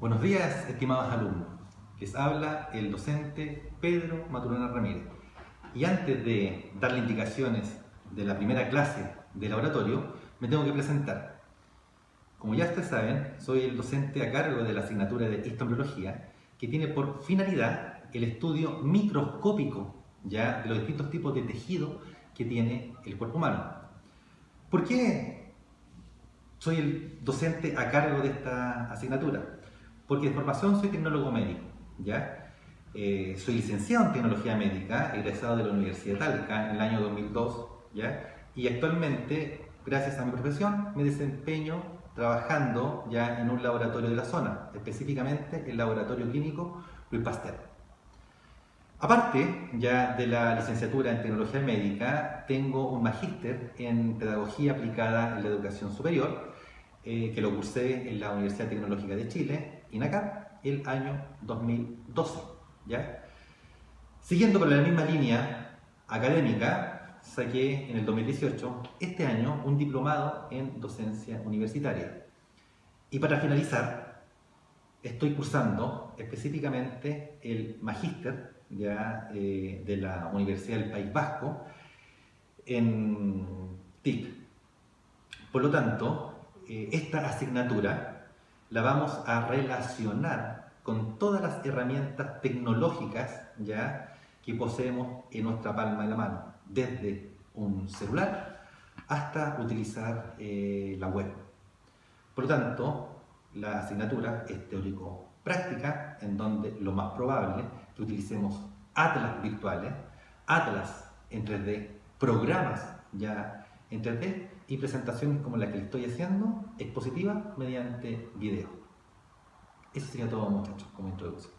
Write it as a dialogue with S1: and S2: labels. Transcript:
S1: Buenos días, estimados alumnos. Les habla el docente Pedro Maturana Ramírez. Y antes de darle indicaciones de la primera clase de laboratorio, me tengo que presentar. Como ya ustedes saben, soy el docente a cargo de la asignatura de Histombriología, que tiene por finalidad el estudio microscópico ya de los distintos tipos de tejido que tiene el cuerpo humano. ¿Por qué soy el docente a cargo de esta asignatura? Porque de formación soy tecnólogo médico, ¿ya? Eh, soy licenciado en tecnología médica, egresado de la Universidad de Talca en el año 2002, ¿ya? Y actualmente, gracias a mi profesión, me desempeño trabajando ya en un laboratorio de la zona, específicamente el laboratorio clínico Luis Pasteur. Aparte ya de la licenciatura en tecnología médica, tengo un magíster en pedagogía aplicada en la educación superior, eh, que lo cursé en la Universidad Tecnológica de Chile INACAP el año 2012. ¿ya? Siguiendo por la misma línea académica, saqué en el 2018, este año, un diplomado en docencia universitaria. Y para finalizar, estoy cursando específicamente el magíster ya, eh, de la Universidad del País Vasco en TIC. Por lo tanto, eh, esta asignatura la vamos a relacionar con todas las herramientas tecnológicas ya que poseemos en nuestra palma de la mano, desde un celular hasta utilizar eh, la web. Por lo tanto, la asignatura es teórico-práctica, en donde lo más probable que utilicemos atlas virtuales, atlas en 3D, programas ya en 3D y presentaciones como la que estoy haciendo, expositiva, mediante video. Eso sería todo muchachos como introducción.